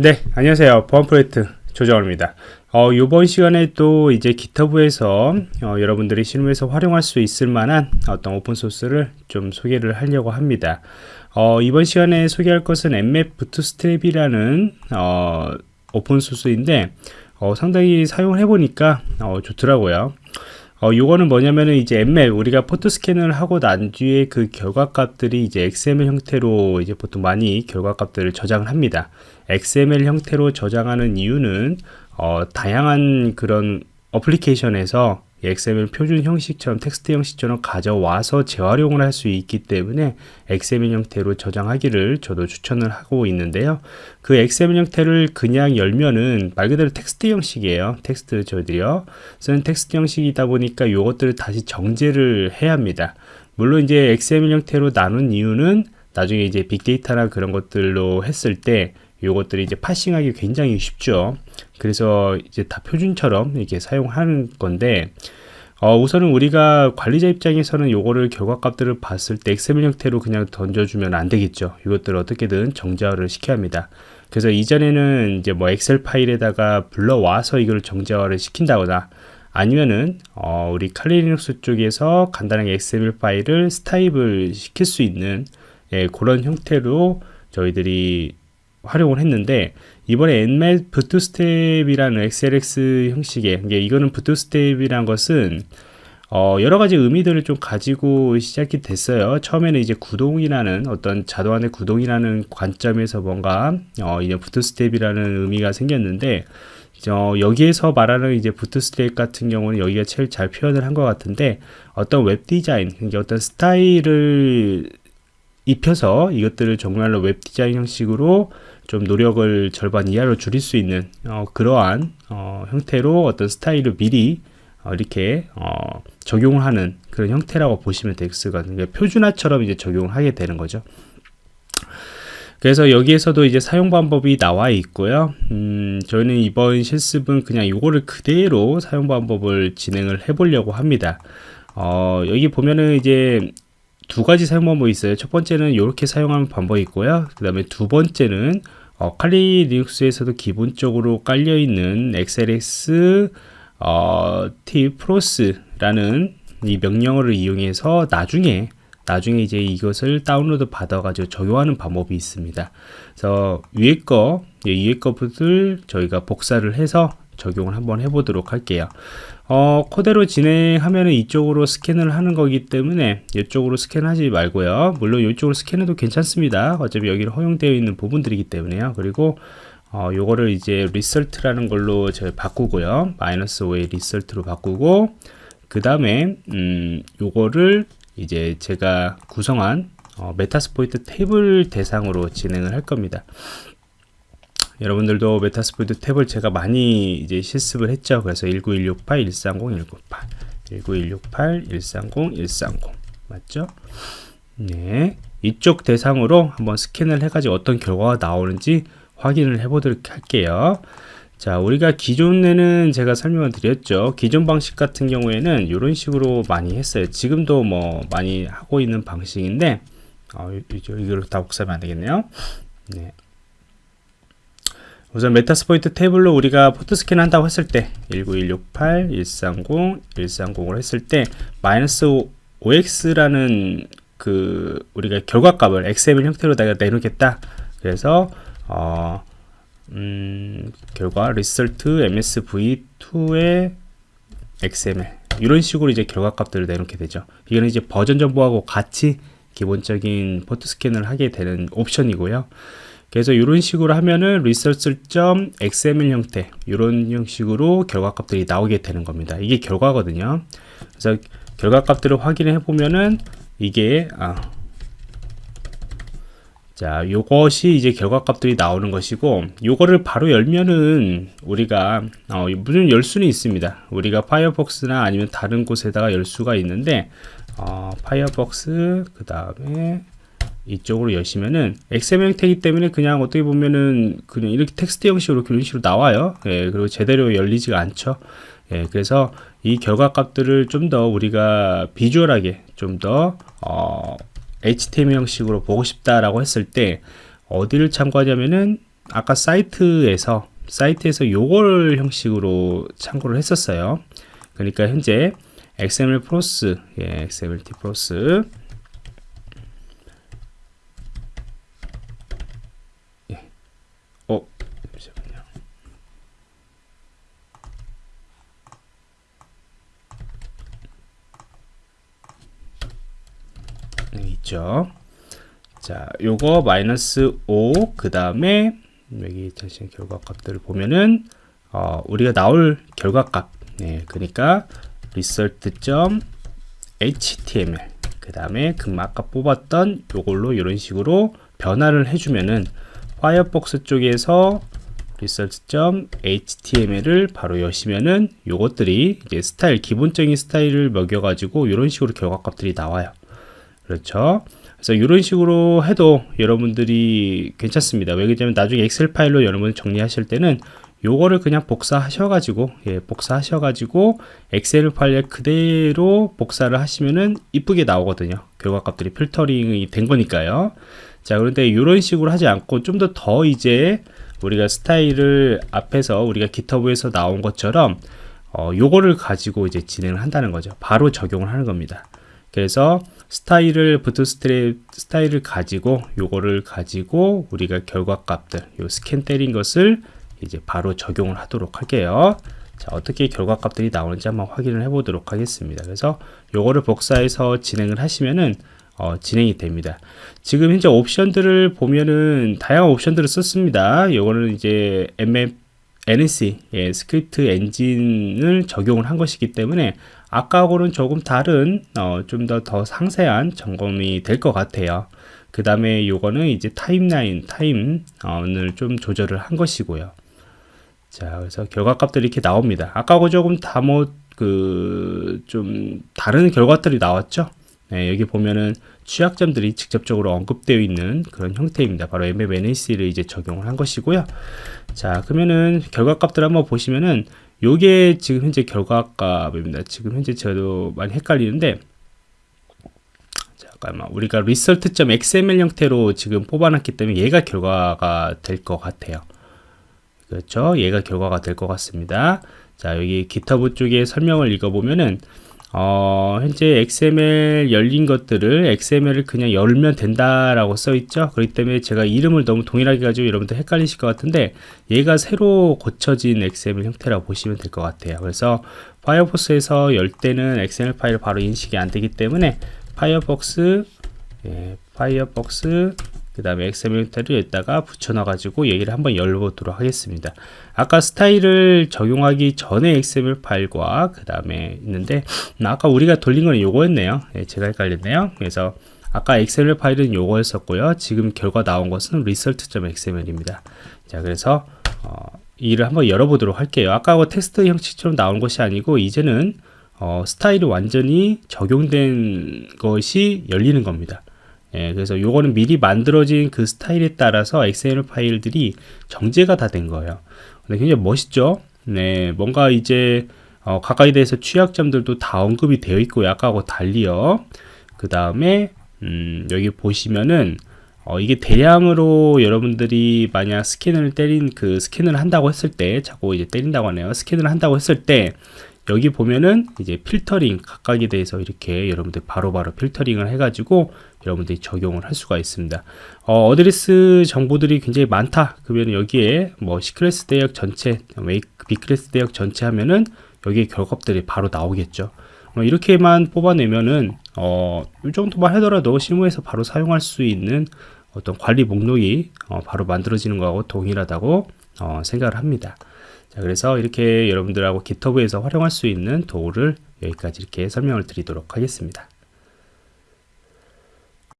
네, 안녕하세요. 보안 프로젝트 조정원입니다. 어, 이번 시간에 또 이제 GitHub에서 어, 여러분들이 실무에서 활용할 수 있을 만한 어떤 오픈소스를 좀 소개를 하려고 합니다. 어, 이번 시간에 소개할 것은 Nmap Bootstrap이라는 어, 오픈소스인데 어, 상당히 사용을 해보니까 어, 좋더라고요. 어, 요거는 뭐냐면은 이제 Nmap 우리가 포트 스캔을 하고 난 뒤에 그 결과값들이 이제 XML 형태로 이제 보통 많이 결과값들을 저장을 합니다. XML 형태로 저장하는 이유는 어, 다양한 그런 어플리케이션에서 XML 표준 형식처럼 텍스트 형식처럼 가져와서 재활용을 할 수 있기 때문에 XML 형태로 저장하기를 저도 추천을 하고 있는데요. 그 XML 형태를 그냥 열면은 말 그대로 텍스트 형식이에요. 텍스트 저희들이요. 쓰는 텍스트 형식이다 보니까 이것들을 다시 정제를 해야 합니다. 물론 이제 XML 형태로 나눈 이유는 나중에 이제 빅데이터나 그런 것들로 했을 때 요것들이 이제 parsing하기 굉장히 쉽죠. 그래서 이제 다 표준처럼 이렇게 사용하는 건데 어, 우선은 우리가 관리자 입장에서는 요거를 결과값들을 봤을 때 XML 형태로 그냥 던져주면 안 되겠죠. 이것들을 어떻게든 정제화를 시켜야 합니다. 그래서 이전에는 이제 뭐 엑셀 파일에다가 불러와서 이걸 정제화를 시킨다거나 아니면은 어, 우리 Kali Linux 쪽에서 간단하게 XML 파일을 스타입을 시킬 수 있는 예, 그런 형태로 저희들이 활용을 했는데 이번에 nmat 부트스텝이라는 xlx 형식의 이게 이거는 부트스텝이란 것은 어, 여러 가지 의미들을 좀 가지고 시작이 됐어요. 처음에는 이제 구동이라는 어떤 자동안의 구동이라는 관점에서 뭔가 어, 이제 부트스텝이라는 의미가 생겼는데 어, 여기에서 말하는 이제 부트스텝 같은 경우는 여기가 제일 잘 표현을 한 것 같은데 어떤 웹 디자인, 그러니까 어떤 스타일을 입혀서 이것들을 정말로 웹 디자인 형식으로 좀 노력을 절반 이하로 줄일 수 있는 어, 그러한 어, 형태로 어떤 스타일을 미리 어, 이렇게 어, 적용을 하는 그런 형태라고 보시면 되겠거든요. 그러니까 표준화처럼 이제 적용을 하게 되는 거죠. 그래서 여기에서도 이제 사용 방법이 나와 있고요. 음, 저희는 이번 실습은 그냥 이거를 그대로 사용 방법을 진행을 해보려고 합니다. 어, 여기 보면은 이제 두 가지 사용 방법이 있어요. 첫 번째는 이렇게 사용하는 방법이 있고요. 그 다음에 두 번째는 어, 칼리 리눅스에서도 기본적으로 깔려 있는 xlx 어, t 프로스라는 이 명령어를 이용해서 나중에 나중에 이제 이것을 다운로드 받아가지고 적용하는 방법이 있습니다. 그래서 위에 거, 예, 위에 것들 저희가 복사를 해서 적용을 한번 해보도록 할게요. 어, 그대로 진행하면 이쪽으로 스캔을 하는 거기 때문에 이쪽으로 스캔하지 말고요. 물론 이쪽으로 스캔해도 괜찮습니다. 어차피 여기는 허용되어 있는 부분들이기 때문에요. 그리고 어, 요거를 이제 result라는 걸로 제가 바꾸고요. 마이너스 o의 result로 바꾸고 그 다음에 음, 요거를 이제 제가 구성한 어, Metasploitable 대상으로 진행을 할 겁니다. 여러분들도 Metasploitable을 제가 많이 이제 실습을 했죠. 그래서 19168, 130, 198, 19168, 130, 130 맞죠? 네, 이쪽 대상으로 한번 스캔을 해가지고 어떤 결과가 나오는지 확인을 해보도록 할게요. 자, 우리가 기존에는 제가 설명을 드렸죠. 기존 방식 같은 경우에는 이런 식으로 많이 했어요. 지금도 뭐 많이 하고 있는 방식인데, 어, 이걸 다 복사하면 안 되겠네요. 네. 우선 Metasploitable로 우리가 포트 스캔 한다고 했을 때 19168, 130, 130을 했을 때 마이너스 oX라는 그 우리가 결과값을 XML 형태로 내가 내놓겠다. 그래서 어, 음, 결과 result msv2의 xml 이런 식으로 이제 결과값들을 내놓게 되죠. 이거는 이제 버전 정보하고 같이 기본적인 포트 스캔을 하게 되는 옵션이고요. 그래서 이런 식으로 하면은 results.xml 형태 이런 형식으로 결과값들이 나오게 되는 겁니다. 이게 결과거든요. 그래서 결과값들을 확인해 보면은 이게 아, 자 요것이 이제 결과값들이 나오는 것이고 요거를 바로 열면은 우리가 어, 물론 열 수는 있습니다. 우리가 파이어폭스나 아니면 다른 곳에다가 열 수가 있는데 어, 파이어폭스 그 다음에 이쪽으로 여시면은 XML 형태이기 때문에 그냥 어떻게 보면은 그냥 이렇게 텍스트 형식으로 그런 식으로 나와요. 예, 그리고 제대로 열리지가 않죠. 예, 그래서 이 결과 값들을 좀 더 우리가 비주얼하게 좀더 어, HTML 형식으로 보고 싶다라고 했을 때 어디를 참고하냐면은 아까 사이트에서 사이트에서 요걸 형식으로 참고를 했었어요. 그러니까 현재 XML 플러스 예, XMLT 플러스 예. 어, 잠시만요. 여기 있죠. 자, 요거 마이너스 5, 그 다음에 여기 다시 결과값들을 보면은 어, 우리가 나올 결과값, 네, 그러니까 result.html 그 다음에 그 아까 뽑았던 요걸로 이런 식으로 변화를 해주면은 파이어폭스 쪽에서 result.html을 바로 여시면은 요것들이 이제 스타일 기본적인 스타일을 먹여가지고 이런 식으로 결과값들이 나와요. 그렇죠. 그래서 이런 식으로 해도 여러분들이 괜찮습니다. 왜냐면 나중에 엑셀 파일로 여러분 정리하실 때는 요거를 그냥 복사하셔 가지고 예, 복사하셔 가지고 엑셀 파일 그대로 복사를 하시면은 이쁘게 나오거든요. 결과값들이 필터링이 된 거니까요. 자 그런데 이런 식으로 하지 않고 좀더더 이제 우리가 스타일을 앞에서 우리가 기터브에서 나온 것처럼 어, 요거를 가지고 이제 진행을 한다는 거죠. 바로 적용을 하는 겁니다. 그래서 스타일을 Bootstrap 스타일을 가지고 요거를 가지고 우리가 결과값들 요 스캔 때린 것을 이제 바로 적용을 하도록 할게요. 자, 어떻게 결과값들이 나오는지 한번 확인을 해 보도록 하겠습니다. 그래서 요거를 복사해서 진행을 하시면은 어, 진행이 됩니다. 지금 현재 옵션들을 보면은 다양한 옵션들을 썼습니다. 요거는 이제 MM, NC 예, 스크립트 엔진을 적용을 한 것이기 때문에 아까하고는 조금 다른 어, 좀 더 더 상세한 점검이 될 것 같아요. 그 다음에 요거는 이제 타임라인 타임을 좀 조절을 한 것이고요. 자, 그래서 결과값들이 이렇게 나옵니다. 아까하고 조금 다 뭐 그 좀 다른 결과들이 나왔죠. 네, 여기 보면은 취약점들이 직접적으로 언급되어 있는 그런 형태입니다. 바로 Nmap NSE를 이제 적용을 한 것이고요. 자, 그러면은 결과값들 한번 보시면은 요게 지금 현재 결과값입니다. 지금 현재 저도 많이 헷갈리는데 잠깐만 우리가 result.xml 형태로 지금 뽑아놨기 때문에 얘가 결과가 될 것 같아요. 그렇죠? 얘가 결과가 될 것 같습니다. 자 여기 GitHub 쪽에 설명을 읽어보면은 어, 현재 XML 열린 것들을 XML을 그냥 열면 된다라고 써 있죠. 그렇기 때문에 제가 이름을 너무 동일하게 가지고 여러분들 헷갈리실 것 같은데 얘가 새로 고쳐진 XML 형태라고 보시면 될 것 같아요. 그래서 파이어폭스에서 열 때는 XML 파일 바로 인식이 안 되기 때문에 Firefox 예, Firefox 그 다음에 XML 형태를 여기다가 붙여놔 가지고 얘기를 한번 열어보도록 하겠습니다. 아까 스타일을 적용하기 전에 XML 파일과 그 다음에 있는데 아까 우리가 돌린 거는 요거였네요. 네, 제가 헷갈렸네요. 그래서 아까 XML 파일은 요거였었고요. 지금 결과 나온 것은 result.xml입니다. 자 그래서 어, 이를 한번 열어보도록 할게요. 아까 그 텍스트 형식처럼 나온 것이 아니고 이제는 어, 스타일이 완전히 적용된 것이 열리는 겁니다 예, 그래서 요거는 미리 만들어진 그 스타일에 따라서 XML 파일들이 정제가 다 된 거예요. 근데 굉장히 멋있죠? 네, 뭔가 이제 어, 가까이 대해서 취약점들도 다 언급이 되어 있고 아까하고 달리요. 그 다음에 음, 여기 보시면은 어, 이게 대량으로 여러분들이 만약 스캔을 때린 그 스캔을 한다고 했을 때 자꾸 이제 때린다고 하네요. 스캔을 한다고 했을 때 여기 보면은 이제 필터링 각각에 대해서 이렇게 여러분들 바로바로 바로 필터링을 해가지고 여러분들이 적용을 할 수가 있습니다. 어, 어드레스 정보들이 굉장히 많다. 그러면 여기에 뭐 C클래스 대역 전체, B클래스 대역 전체 하면은 여기에 결과들이 바로 나오겠죠. 어, 이렇게만 뽑아내면은 어, 이 정도만 하더라도 실무에서 바로 사용할 수 있는 어떤 관리 목록이 어, 바로 만들어지는 거하고 동일하다고 어, 생각을 합니다. 자, 그래서 이렇게 여러분들하고 GitHub에서 활용할 수 있는 도구를 여기까지 이렇게 설명을 드리도록 하겠습니다.